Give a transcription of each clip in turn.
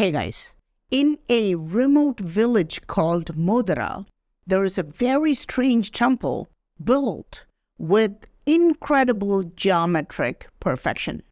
Hey guys, in a remote village called Modhera, there is a very strange temple built with incredible geometric perfection.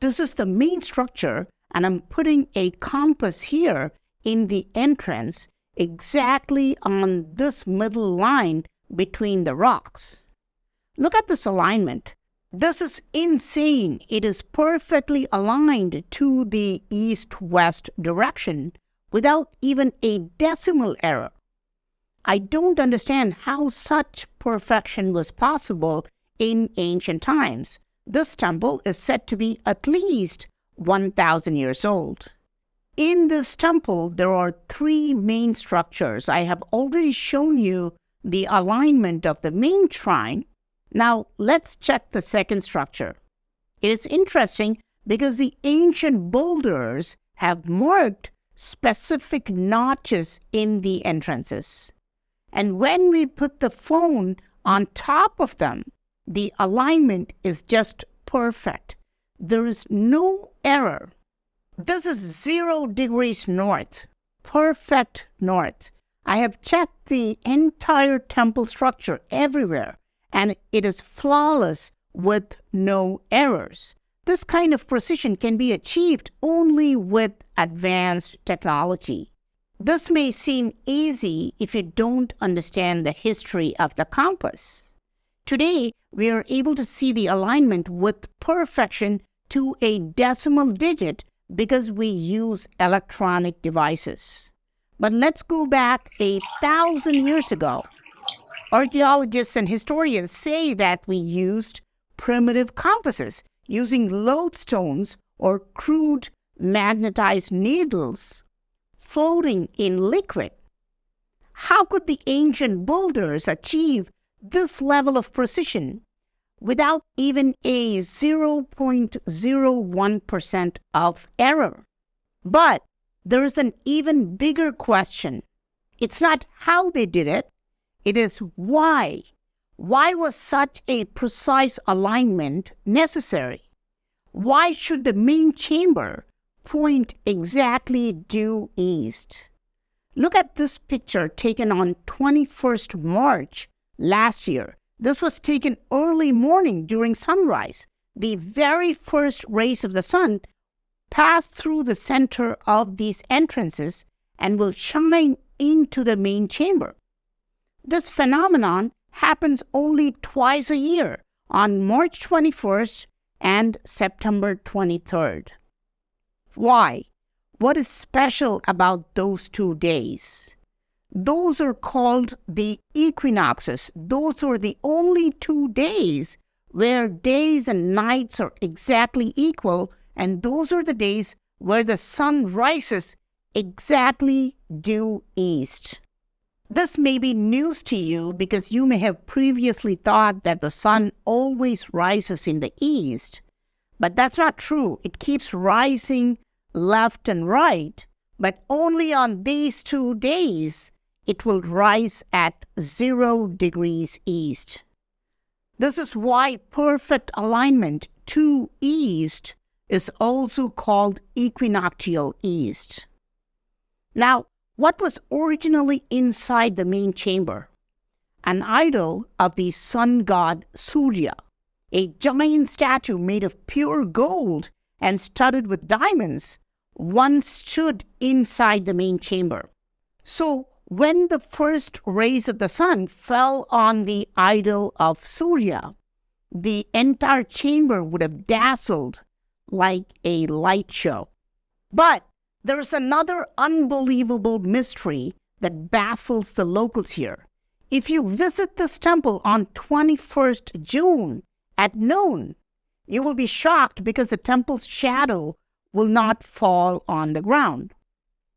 This is the main structure, and I'm putting a compass here in the entrance exactly on this middle line between the rocks. Look at this alignment. This is insane. It is perfectly aligned to the east-west direction without even a decimal error. I don't understand how such perfection was possible in ancient times. This temple is said to be at least 1,000 years old. In this temple, there are three main structures. I have already shown you the alignment of the main shrine. Now, let's check the second structure. It is interesting because the ancient boulders have marked specific notches in the entrances. And when we put the phone on top of them, the alignment is just perfect. There is no error. This is zero degrees north, perfect north. I have checked the entire temple structure everywhere and it is flawless with no errors. This kind of precision can be achieved only with advanced technology. This may seem easy if you don't understand the history of the compass. Today, we are able to see the alignment with perfection to a decimal digit because we use electronic devices. But let's go back a thousand years ago. Archaeologists and historians say that we used primitive compasses using lodestones or crude magnetized needles floating in liquid. How could the ancient builders achieve this level of precision without even a 0.01% of error. But there is an even bigger question. It's not how they did it, it is why. Why was such a precise alignment necessary? Why should the main chamber point exactly due east? Look at this picture taken on 21st March last year this was taken early morning during sunrise. The very first rays of the sun pass through the center of these entrances and will shine into the main chamber. This phenomenon happens only twice a year on March 21st and September 23rd. Why? What is special about those two days? Those are called the equinoxes. Those are the only two days where days and nights are exactly equal, and those are the days where the sun rises exactly due east. This may be news to you because you may have previously thought that the sun always rises in the east, but that's not true. It keeps rising left and right, but only on these two days it will rise at 0 degrees east. This is why perfect alignment to east is also called equinoctial east. Now, what was originally inside the main chamber? An idol of the sun god Surya, a giant statue made of pure gold and studded with diamonds, once stood inside the main chamber. So, when the first rays of the sun fell on the idol of Surya, the entire chamber would have dazzled like a light show. But there's another unbelievable mystery that baffles the locals here. If you visit this temple on 21st June at noon, you will be shocked because the temple's shadow will not fall on the ground.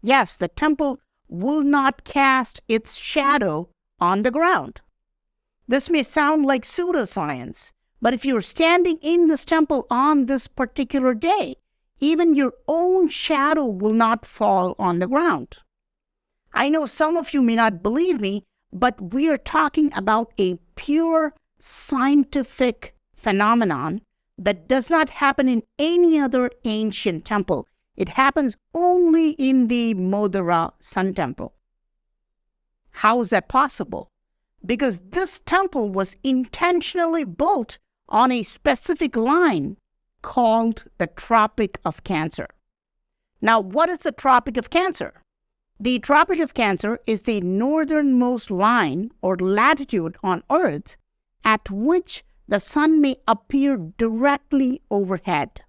Yes, the temple will not cast its shadow on the ground. This may sound like pseudoscience, but if you're standing in this temple on this particular day, even your own shadow will not fall on the ground. I know some of you may not believe me, but we are talking about a pure scientific phenomenon that does not happen in any other ancient temple. It happens only in the Modhera Sun Temple. How is that possible? Because this temple was intentionally built on a specific line called the Tropic of Cancer. Now, what is the Tropic of Cancer? The Tropic of Cancer is the northernmost line or latitude on Earth at which the sun may appear directly overhead.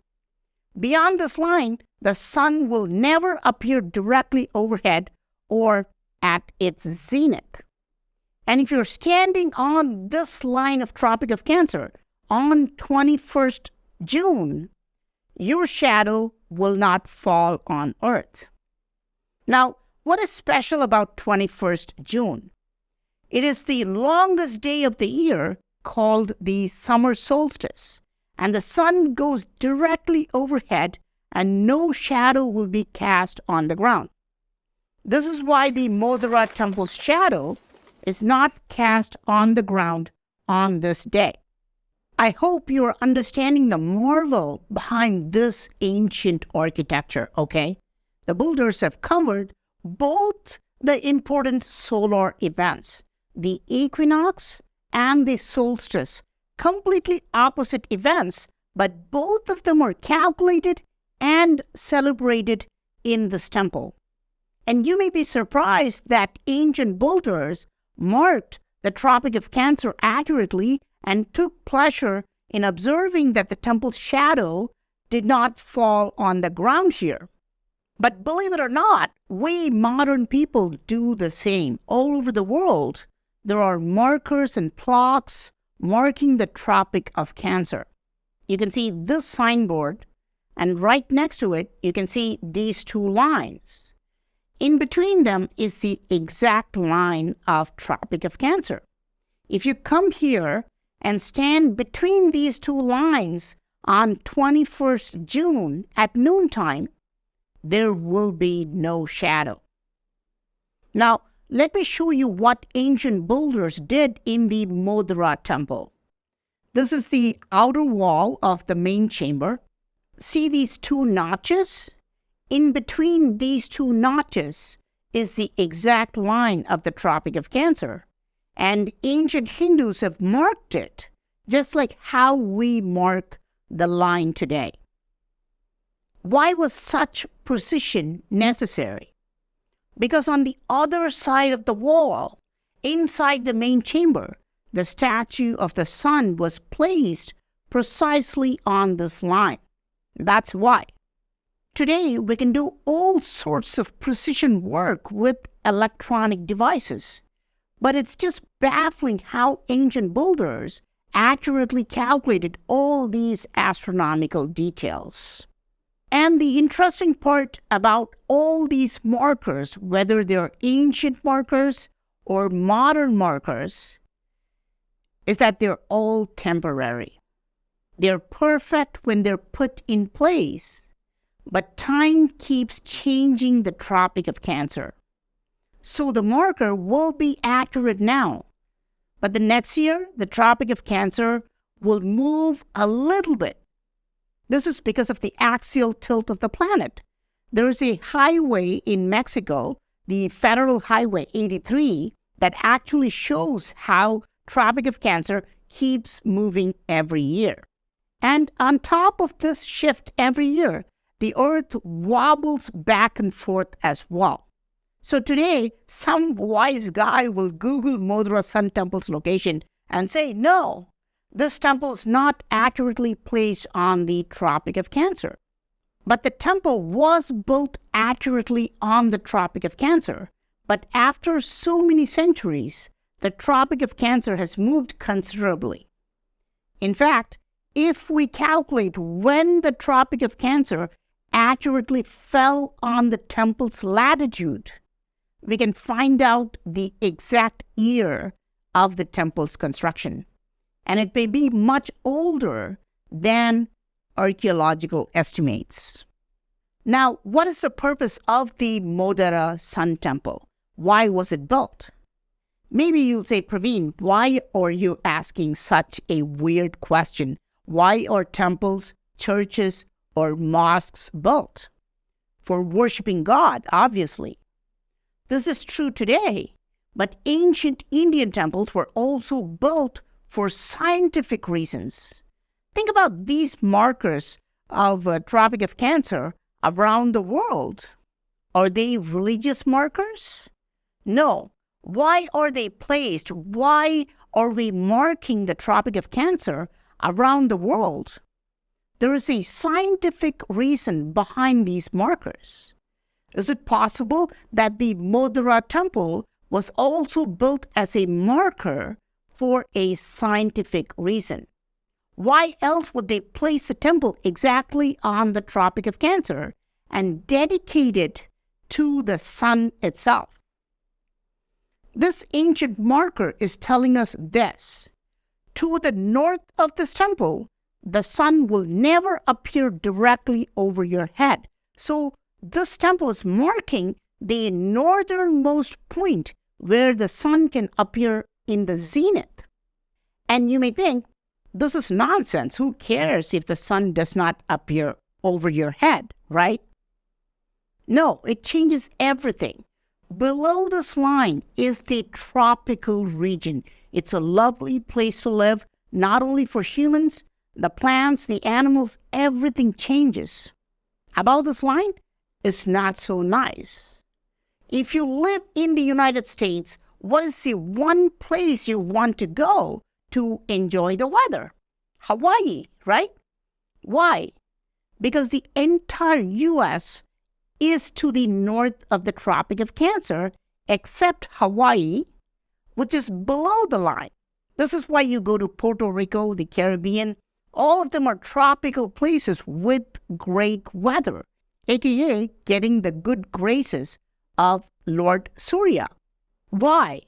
Beyond this line, the sun will never appear directly overhead or at its zenith. And if you're standing on this line of Tropic of Cancer on 21st June, your shadow will not fall on Earth. Now, what is special about 21st June? It is the longest day of the year called the summer solstice, and the sun goes directly overhead and no shadow will be cast on the ground. This is why the Modhera temple's shadow is not cast on the ground on this day. I hope you're understanding the marvel behind this ancient architecture, okay? The builders have covered both the important solar events, the equinox and the solstice, completely opposite events, but both of them are calculated and celebrated in this temple. And you may be surprised that ancient builders marked the Tropic of Cancer accurately and took pleasure in observing that the temple's shadow did not fall on the ground here. But believe it or not, we modern people do the same. All over the world, there are markers and plaques marking the Tropic of Cancer. You can see this signboard, and right next to it, you can see these two lines. In between them is the exact line of Tropic of Cancer. If you come here and stand between these two lines on 21st June at noontime, there will be no shadow. Now, let me show you what ancient builders did in the Modhera temple. This is the outer wall of the main chamber. See these two notches? In between these two notches is the exact line of the Tropic of Cancer. And ancient Hindus have marked it just like how we mark the line today. Why was such precision necessary? Because on the other side of the wall, inside the main chamber, the statue of the sun was placed precisely on this line. That's why. Today, we can do all sorts of precision work with electronic devices. But it's just baffling how ancient builders accurately calculated all these astronomical details. And the interesting part about all these markers, whether they're ancient markers or modern markers, is that they're all temporary. They're perfect when they're put in place, but time keeps changing the Tropic of Cancer. So the marker will be accurate now, but the next year, the Tropic of Cancer will move a little bit this is because of the axial tilt of the planet. There is a highway in Mexico, the Federal Highway 83, that actually shows how Tropic of Cancer keeps moving every year. And on top of this shift every year, the Earth wobbles back and forth as well. So today, some wise guy will Google Modhera Sun Temple's location and say, no, this temple is not accurately placed on the Tropic of Cancer. But the temple was built accurately on the Tropic of Cancer. But after so many centuries, the Tropic of Cancer has moved considerably. In fact, if we calculate when the Tropic of Cancer accurately fell on the temple's latitude, we can find out the exact year of the temple's construction and it may be much older than archaeological estimates. Now, what is the purpose of the Modhera Sun Temple? Why was it built? Maybe you'll say, Praveen, why are you asking such a weird question? Why are temples, churches, or mosques built? for worshiping God, obviously. This is true today, but ancient Indian temples were also built for scientific reasons. Think about these markers of uh, Tropic of Cancer around the world. Are they religious markers? No. Why are they placed? Why are we marking the Tropic of Cancer around the world? There is a scientific reason behind these markers. Is it possible that the Modhera temple was also built as a marker for a scientific reason? Why else would they place the temple exactly on the Tropic of Cancer and dedicate it to the sun itself? This ancient marker is telling us this. To the north of this temple, the sun will never appear directly over your head. So this temple is marking the northernmost point where the sun can appear in the zenith. And you may think, this is nonsense. Who cares if the sun does not appear over your head, right? No, it changes everything. Below this line is the tropical region. It's a lovely place to live, not only for humans, the plants, the animals, everything changes. Above this line is not so nice. If you live in the United States, what is the one place you want to go to enjoy the weather? Hawaii, right? Why? Because the entire U.S. is to the north of the Tropic of Cancer, except Hawaii, which is below the line. This is why you go to Puerto Rico, the Caribbean, all of them are tropical places with great weather, aka getting the good graces of Lord Surya. Why?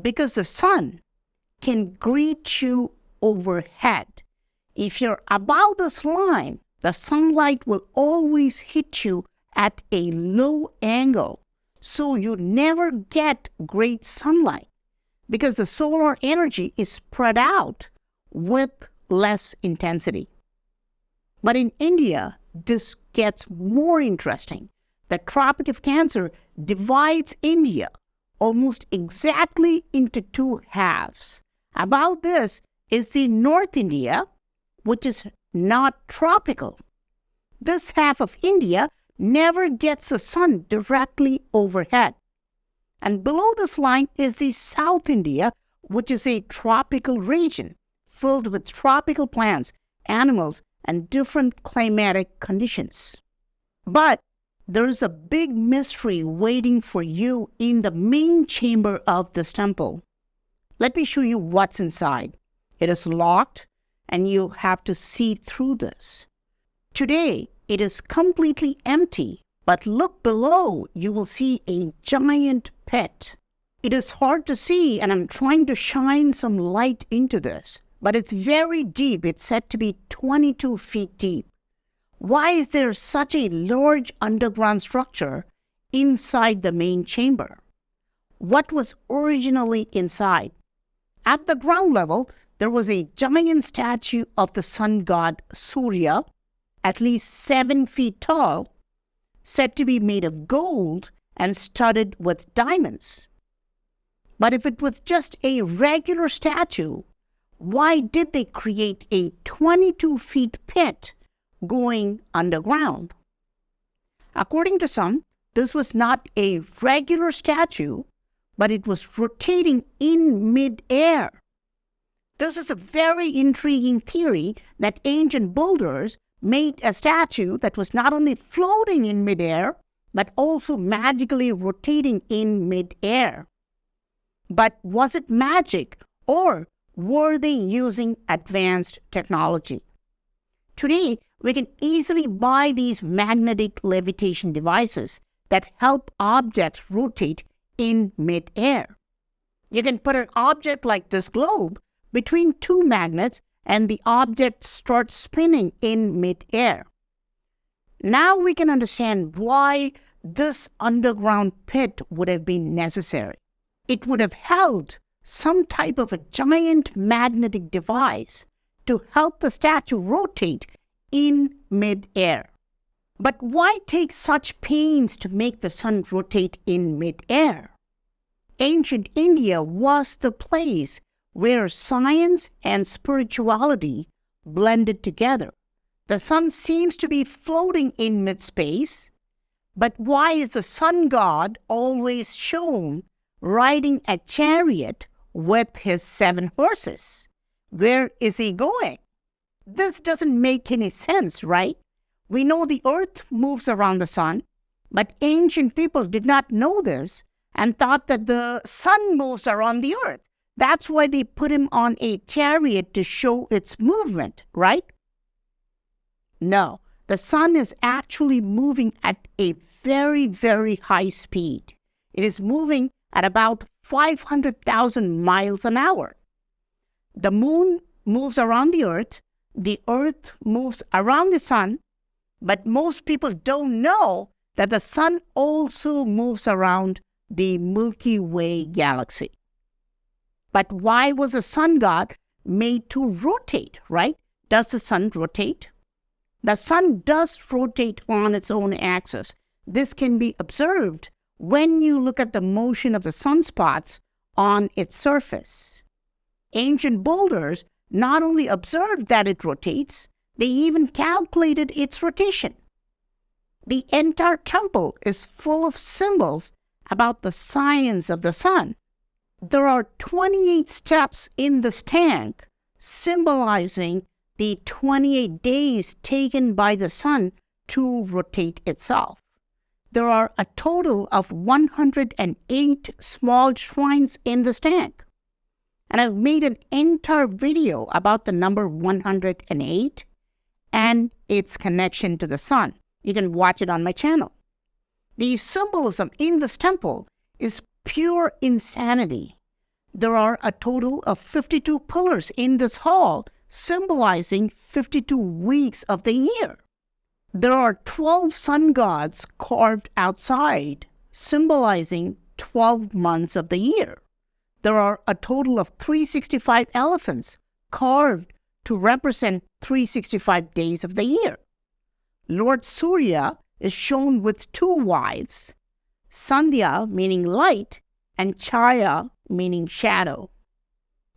Because the sun can greet you overhead. If you're above this line, the sunlight will always hit you at a low angle, so you never get great sunlight because the solar energy is spread out with less intensity. But in India, this gets more interesting. The Tropic of Cancer divides India almost exactly into two halves. About this is the North India, which is not tropical. This half of India never gets the sun directly overhead. And below this line is the South India, which is a tropical region filled with tropical plants, animals, and different climatic conditions. But there's a big mystery waiting for you in the main chamber of this temple. Let me show you what's inside. It is locked and you have to see through this. Today, it is completely empty, but look below, you will see a giant pit. It is hard to see and I'm trying to shine some light into this but it's very deep. It's said to be 22 feet deep. Why is there such a large underground structure inside the main chamber? What was originally inside? At the ground level, there was a giant statue of the sun god Surya, at least seven feet tall, said to be made of gold and studded with diamonds. But if it was just a regular statue, why did they create a 22 feet pit going underground? According to some, this was not a regular statue, but it was rotating in midair. This is a very intriguing theory that ancient builders made a statue that was not only floating in midair, but also magically rotating in midair. But was it magic or were they using advanced technology? Today, we can easily buy these magnetic levitation devices that help objects rotate in midair. You can put an object like this globe between two magnets and the object starts spinning in midair. Now we can understand why this underground pit would have been necessary. It would have held some type of a giant magnetic device to help the statue rotate in midair. But why take such pains to make the sun rotate in midair? Ancient India was the place where science and spirituality blended together. The sun seems to be floating in mid space, but why is the sun god always shown riding a chariot with his seven horses? Where is he going? This doesn't make any sense, right? We know the earth moves around the sun, but ancient people did not know this and thought that the sun moves around the earth. That's why they put him on a chariot to show its movement, right? No, the sun is actually moving at a very, very high speed. It is moving at about 500,000 miles an hour. The moon moves around the earth, the earth moves around the sun, but most people don't know that the sun also moves around the Milky Way galaxy. But why was the sun god made to rotate, right? Does the sun rotate? The sun does rotate on its own axis. This can be observed when you look at the motion of the sunspots on its surface. Ancient builders not only observed that it rotates, they even calculated its rotation. The entire temple is full of symbols about the science of the sun there are 28 steps in this tank symbolizing the 28 days taken by the sun to rotate itself. There are a total of 108 small shrines in this tank. And I've made an entire video about the number 108 and its connection to the sun. You can watch it on my channel. The symbolism in this temple is pure insanity. There are a total of 52 pillars in this hall, symbolizing 52 weeks of the year. There are 12 sun gods carved outside, symbolizing 12 months of the year. There are a total of 365 elephants carved to represent 365 days of the year. Lord Surya is shown with two wives, Sandhya meaning light and Chaya meaning shadow.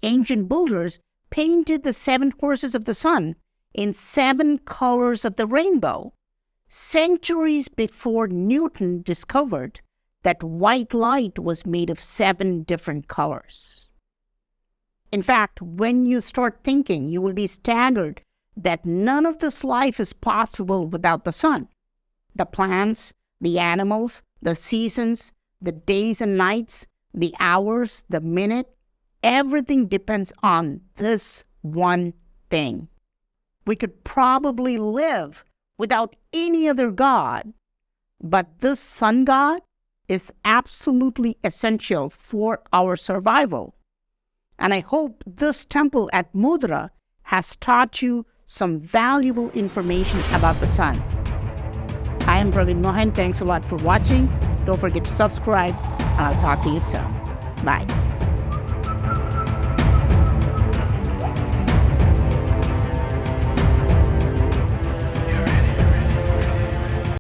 Ancient builders painted the seven horses of the sun in seven colors of the rainbow, centuries before Newton discovered that white light was made of seven different colors. In fact, when you start thinking, you will be staggered that none of this life is possible without the sun. The plants, the animals, the seasons, the days and nights, the hours, the minute, everything depends on this one thing. We could probably live without any other God, but this sun god is absolutely essential for our survival. And I hope this temple at Modhera has taught you some valuable information about the sun. I am Praveen Mohan. Thanks a lot for watching. Don't forget to subscribe, and I'll talk to you soon. Bye.